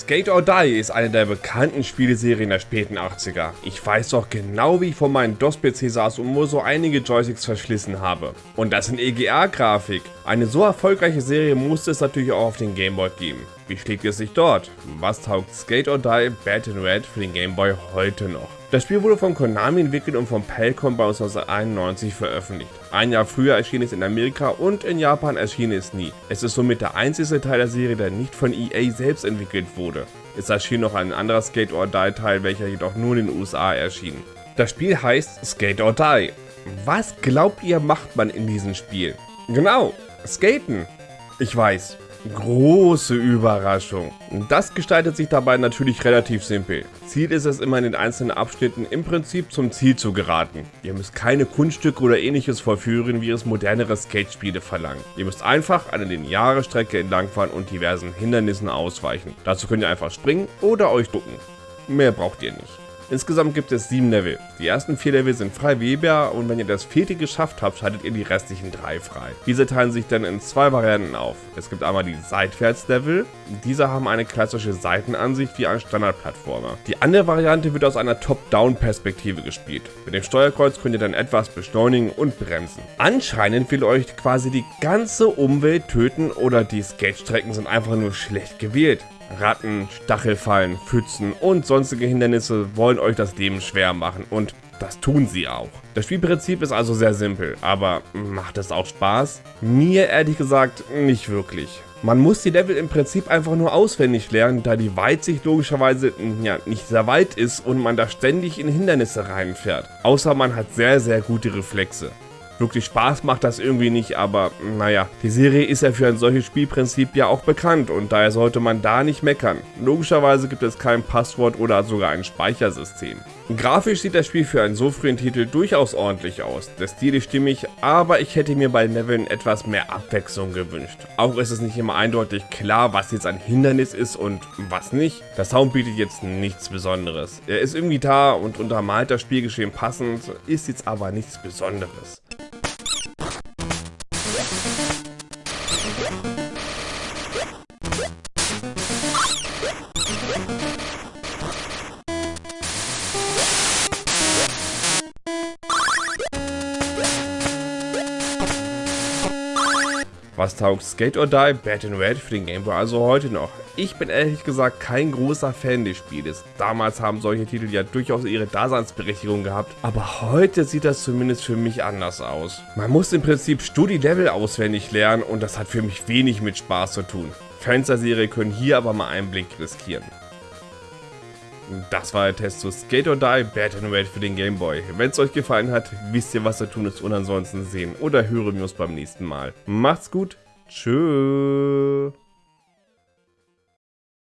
Skate or Die ist eine der bekannten Spieleserien der späten 80er. Ich weiß doch genau, wie ich vor meinem DOS-PC saß und nur so einige Joysticks verschlissen habe. Und das in EGA-Grafik. Eine so erfolgreiche Serie musste es natürlich auch auf den Gameboy geben. Wie schlägt es sich dort? Was taugt Skate or Die Bad in Red für den Gameboy heute noch? Das Spiel wurde von Konami entwickelt und von Pelcom bei 1991 veröffentlicht. Ein Jahr früher erschien es in Amerika und in Japan erschien es nie. Es ist somit der einzige Teil der Serie, der nicht von EA selbst entwickelt wurde. Es erschien noch ein anderer Skate or Die Teil, welcher jedoch nur in den USA erschien. Das Spiel heißt Skate or Die. Was glaubt ihr macht man in diesem Spiel? Genau, skaten. Ich weiß, Große Überraschung. Das gestaltet sich dabei natürlich relativ simpel. Ziel ist es immer in den einzelnen Abschnitten im Prinzip zum Ziel zu geraten. Ihr müsst keine Kunststücke oder ähnliches vollführen, wie es modernere Skate-Spiele verlangen. Ihr müsst einfach eine lineare Strecke entlangfahren und diversen Hindernissen ausweichen. Dazu könnt ihr einfach springen oder euch ducken. Mehr braucht ihr nicht. Insgesamt gibt es sieben Level. Die ersten vier Level sind frei wählbar und wenn ihr das vierte geschafft habt, schaltet ihr die restlichen drei frei. Diese teilen sich dann in zwei Varianten auf. Es gibt einmal die Seitwärts-Level. Diese haben eine klassische Seitenansicht wie ein Standardplattformer. Die andere Variante wird aus einer Top-Down-Perspektive gespielt. Mit dem Steuerkreuz könnt ihr dann etwas beschleunigen und bremsen. Anscheinend will euch quasi die ganze Umwelt töten oder die Skate-Strecken sind einfach nur schlecht gewählt. Ratten, Stachelfallen, Pfützen und sonstige Hindernisse wollen euch das Leben schwer machen und das tun sie auch. Das Spielprinzip ist also sehr simpel, aber macht es auch Spaß? Mir ehrlich gesagt nicht wirklich. Man muss die Level im Prinzip einfach nur auswendig lernen, da die Weitsicht logischerweise ja, nicht sehr weit ist und man da ständig in Hindernisse reinfährt. Außer man hat sehr, sehr gute Reflexe. Wirklich Spaß macht das irgendwie nicht, aber naja, die Serie ist ja für ein solches Spielprinzip ja auch bekannt und daher sollte man da nicht meckern. Logischerweise gibt es kein Passwort oder sogar ein Speichersystem. Grafisch sieht das Spiel für einen so frühen Titel durchaus ordentlich aus. Der Stil ist stimmig, aber ich hätte mir bei Leveln etwas mehr Abwechslung gewünscht. Auch ist es nicht immer eindeutig klar, was jetzt ein Hindernis ist und was nicht. Der Sound bietet jetzt nichts Besonderes. Er ist irgendwie da und untermalt das Spielgeschehen passend, ist jetzt aber nichts Besonderes. Was taugt Skate or Die Bad in Red für den Game Boy also heute noch? Ich bin ehrlich gesagt kein großer Fan des Spieles. Damals haben solche Titel ja durchaus ihre Daseinsberechtigung gehabt, aber heute sieht das zumindest für mich anders aus. Man muss im Prinzip Studi-Level auswendig lernen und das hat für mich wenig mit Spaß zu tun. Fans der Serie können hier aber mal einen Blick riskieren. Das war der Test zu Skate or Die Bad and Red für den Game Boy. Wenn es euch gefallen hat, wisst ihr was zu tun ist und ansonsten sehen oder hören wir uns beim nächsten Mal. Macht's gut, tschüss.